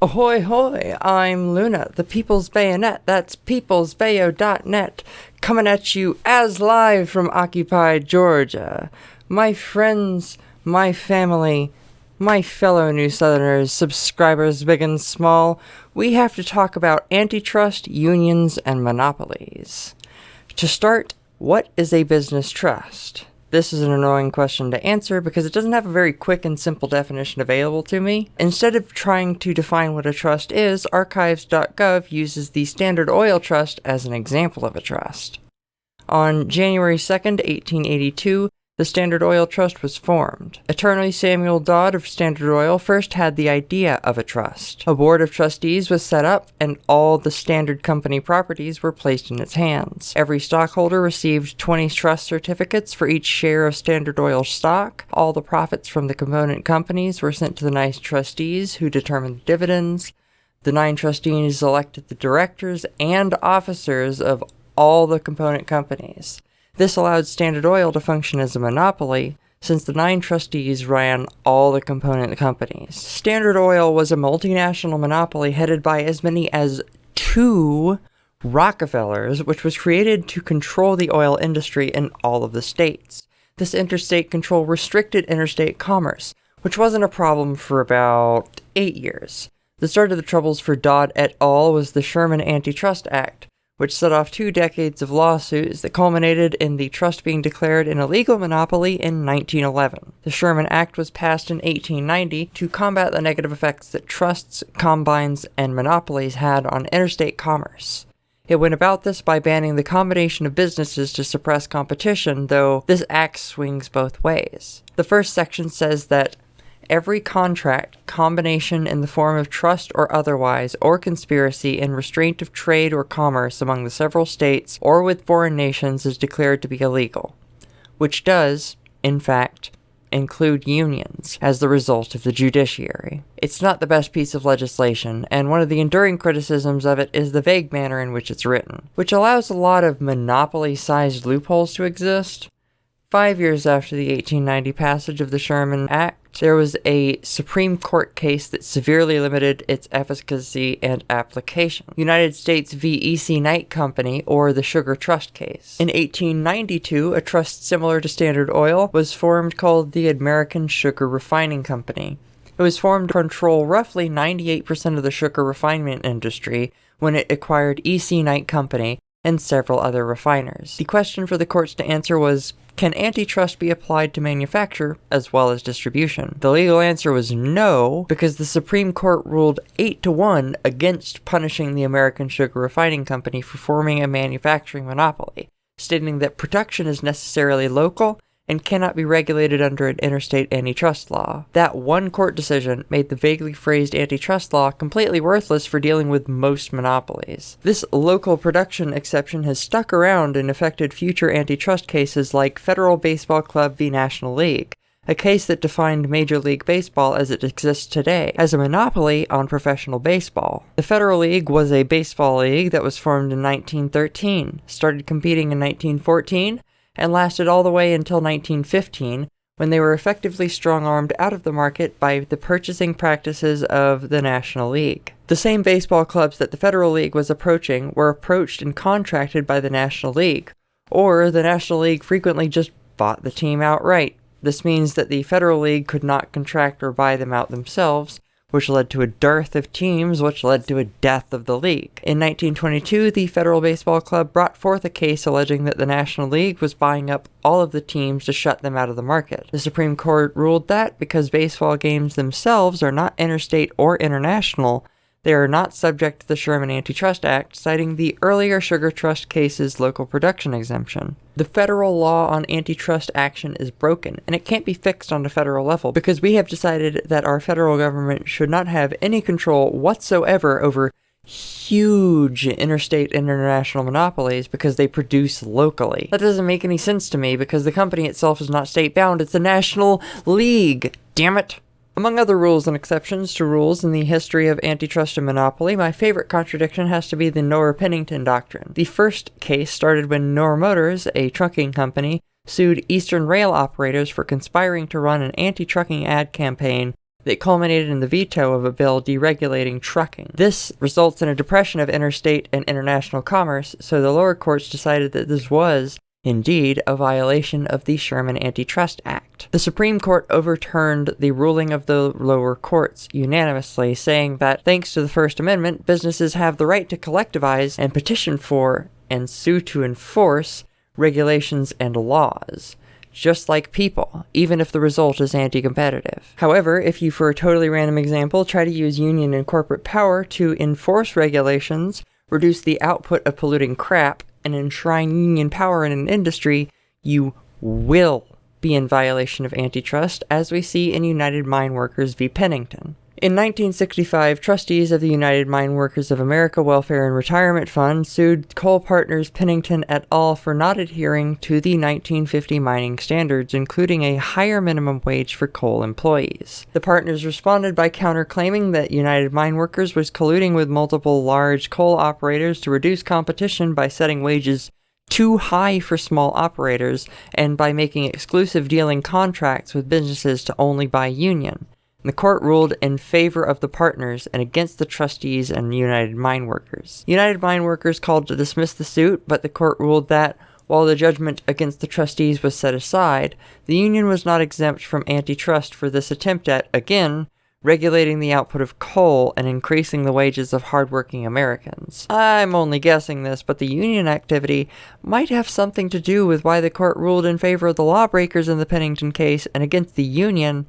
Ahoy hoy, I'm Luna, the People's Bayonet, that's peoplesbayo.net, coming at you as live from occupied Georgia. My friends, my family, my fellow New Southerners, subscribers big and small, we have to talk about antitrust, unions, and monopolies. To start, what is a business trust? This is an annoying question to answer because it doesn't have a very quick and simple definition available to me. Instead of trying to define what a trust is, archives.gov uses the Standard Oil Trust as an example of a trust. On January 2, 1882, the Standard Oil Trust was formed. Attorney Samuel Dodd of Standard Oil first had the idea of a trust. A board of trustees was set up, and all the Standard Company properties were placed in its hands. Every stockholder received 20 trust certificates for each share of Standard Oil stock. All the profits from the component companies were sent to the nine trustees, who determined the dividends. The nine trustees elected the directors and officers of all the component companies. This allowed Standard Oil to function as a monopoly, since the nine trustees ran all the component companies. Standard Oil was a multinational monopoly headed by as many as two Rockefellers, which was created to control the oil industry in all of the states. This interstate control restricted interstate commerce, which wasn't a problem for about eight years. The start of the troubles for Dodd et al. was the Sherman Antitrust Act, which set off two decades of lawsuits that culminated in the trust being declared an illegal monopoly in 1911. The Sherman Act was passed in 1890 to combat the negative effects that trusts, combines, and monopolies had on interstate commerce. It went about this by banning the combination of businesses to suppress competition, though this act swings both ways. The first section says that every contract, combination in the form of trust or otherwise, or conspiracy in restraint of trade or commerce among the several states or with foreign nations is declared to be illegal, which does, in fact, include unions as the result of the judiciary. It's not the best piece of legislation, and one of the enduring criticisms of it is the vague manner in which it's written, which allows a lot of monopoly-sized loopholes to exist. Five years after the 1890 passage of the Sherman Act, there was a Supreme Court case that severely limited its efficacy and application. United States v. EC Knight Company, or the Sugar Trust case. In 1892, a trust similar to Standard Oil was formed called the American Sugar Refining Company. It was formed to control roughly 98% of the sugar refinement industry when it acquired EC Knight Company and several other refiners. The question for the courts to answer was, can antitrust be applied to manufacture as well as distribution? The legal answer was no, because the Supreme Court ruled 8 to 1 against punishing the American Sugar Refining Company for forming a manufacturing monopoly, stating that production is necessarily local and cannot be regulated under an interstate antitrust law. That one court decision made the vaguely phrased antitrust law completely worthless for dealing with most monopolies. This local production exception has stuck around and affected future antitrust cases like Federal Baseball Club v. National League, a case that defined Major League Baseball as it exists today, as a monopoly on professional baseball. The Federal League was a baseball league that was formed in 1913, started competing in 1914, and lasted all the way until 1915, when they were effectively strong-armed out of the market by the purchasing practices of the National League. The same baseball clubs that the Federal League was approaching were approached and contracted by the National League, or the National League frequently just bought the team outright. This means that the Federal League could not contract or buy them out themselves, which led to a dearth of teams, which led to a death of the league. In 1922, the Federal Baseball Club brought forth a case alleging that the National League was buying up all of the teams to shut them out of the market. The Supreme Court ruled that because baseball games themselves are not interstate or international, they are not subject to the Sherman Antitrust Act, citing the earlier Sugar Trust case's local production exemption. The federal law on antitrust action is broken, and it can't be fixed on a federal level because we have decided that our federal government should not have any control whatsoever over huge interstate international monopolies because they produce locally. That doesn't make any sense to me because the company itself is not state bound, it's a national league. Damn it. Among other rules and exceptions to rules in the history of antitrust and monopoly, my favorite contradiction has to be the Noerr-Pennington Doctrine. The first case started when Noerr Motors, a trucking company, sued Eastern Rail operators for conspiring to run an anti-trucking ad campaign that culminated in the veto of a bill deregulating trucking. This results in a depression of interstate and international commerce, so the lower courts decided that this was, indeed, a violation of the Sherman Antitrust Act. The Supreme Court overturned the ruling of the lower courts unanimously, saying that thanks to the First Amendment, businesses have the right to collectivize and petition for and sue to enforce regulations and laws just like people, even if the result is anti-competitive. However, if you, for a totally random example, try to use union and corporate power to enforce regulations, reduce the output of polluting crap, and enshrine union power in an industry, you will be in violation of antitrust, as we see in United Mine Workers v. Pennington. In 1965, trustees of the United Mine Workers of America Welfare and Retirement Fund sued coal partners Pennington et al. for not adhering to the 1950 mining standards, including a higher minimum wage for coal employees. The partners responded by counterclaiming that United Mine Workers was colluding with multiple large coal operators to reduce competition by setting wages too high for small operators and by making exclusive dealing contracts with businesses to only buy union. The court ruled in favor of the partners and against the trustees and United Mine Workers. United Mine Workers called to dismiss the suit, but the court ruled that while the judgment against the trustees was set aside, the union was not exempt from antitrust for this attempt at, again, regulating the output of coal and increasing the wages of hardworking Americans. I'm only guessing this, but the union activity might have something to do with why the court ruled in favor of the lawbreakers in the Pennington case and against the union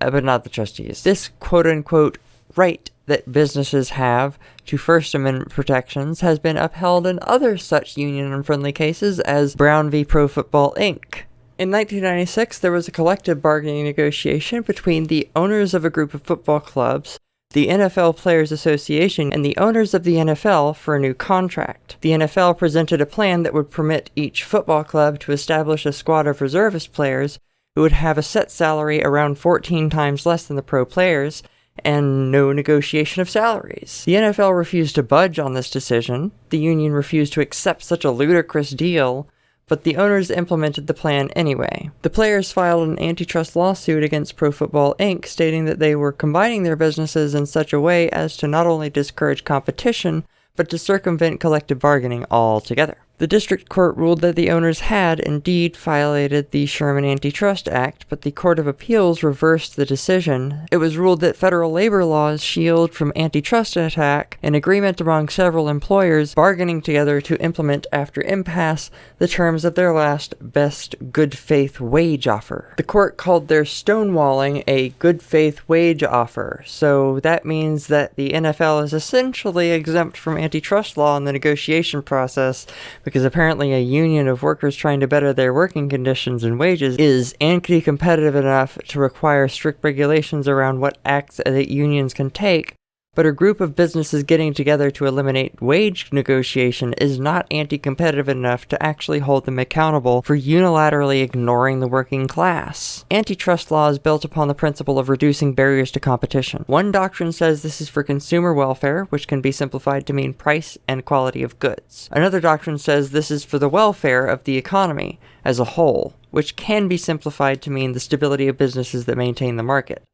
Uh, but not the trustees. This quote unquote right that businesses have to First Amendment protections has been upheld in other such union unfriendly cases as Brown v. Pro Football Inc. In 1996, there was a collective bargaining negotiation between the owners of a group of football clubs, the NFL Players Association, and the owners of the NFL for a new contract. The NFL presented a plan that would permit each football club to establish a squad of reservist players who would have a set salary around 14 times less than the pro players, and no negotiation of salaries. The NFL refused to budge on this decision, the union refused to accept such a ludicrous deal, but the owners implemented the plan anyway. The players filed an antitrust lawsuit against Pro Football Inc., stating that they were combining their businesses in such a way as to not only discourage competition, but to circumvent collective bargaining altogether. The district court ruled that the owners had indeed violated the Sherman Antitrust Act, but the Court of Appeals reversed the decision. It was ruled that federal labor laws shield from antitrust attack, an agreement among several employers bargaining together to implement after impasse the terms of their last best good faith wage offer. The court called their stonewalling a good faith wage offer, so that means that the NFL is essentially exempt from antitrust law in the negotiation process because apparently a union of workers trying to better their working conditions and wages is anti-competitive enough to require strict regulations around what acts that unions can take but a group of businesses getting together to eliminate wage negotiation is not anti-competitive enough to actually hold them accountable for unilaterally ignoring the working class. Antitrust law is built upon the principle of reducing barriers to competition. One doctrine says this is for consumer welfare, which can be simplified to mean price and quality of goods. Another doctrine says this is for the welfare of the economy as a whole, which can be simplified to mean the stability of businesses that maintain the market.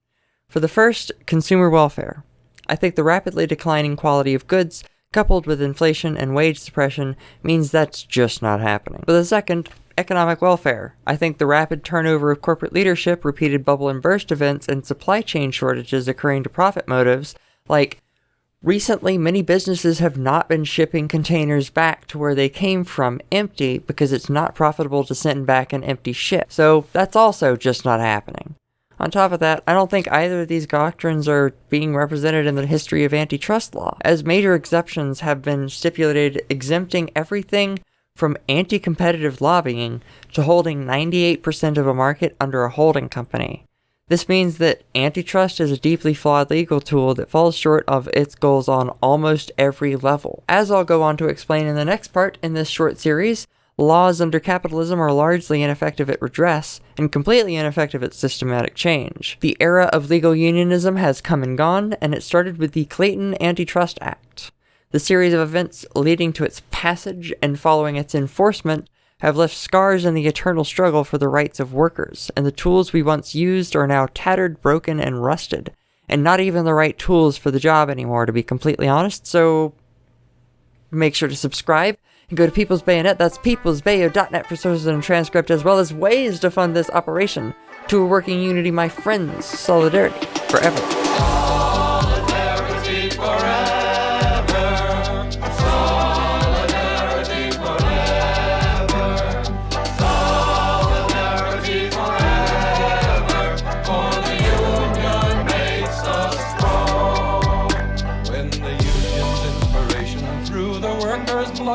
For the first, consumer welfare. I think the rapidly declining quality of goods, coupled with inflation and wage suppression, means that's just not happening. For the second, economic welfare. I think the rapid turnover of corporate leadership, repeated bubble and burst events, and supply chain shortages occurring to profit motives, like Recently, many businesses have not been shipping containers back to where they came from empty because it's not profitable to send back an empty ship. So that's also just not happening. On top of that, I don't think either of these doctrines are being represented in the history of antitrust law, as major exceptions have been stipulated exempting everything from anti-competitive lobbying to holding 98% of a market under a holding company. This means that antitrust is a deeply flawed legal tool that falls short of its goals on almost every level. As I'll go on to explain in the next part in this short series, Laws under capitalism are largely ineffective at redress and completely ineffective at systematic change. The era of legal unionism has come and gone, and it started with the Clayton Antitrust Act. The series of events leading to its passage and following its enforcement have left scars in the eternal struggle for the rights of workers, and the tools we once used are now tattered, broken, and rusted. And not even the right tools for the job anymore, to be completely honest, so make sure to subscribe and go to People's Bayonet. That's peoplesbayo.net for sources and transcript, as well as ways to fund this operation. To a working unity, my friends, solidarity forever.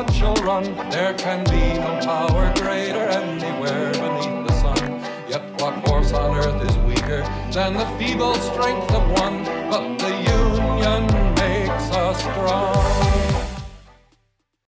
Shall run, there can be no power greater anywhere beneath the sun. Yet what force on earth is weaker than the feeble strength of one? But the union makes us strong.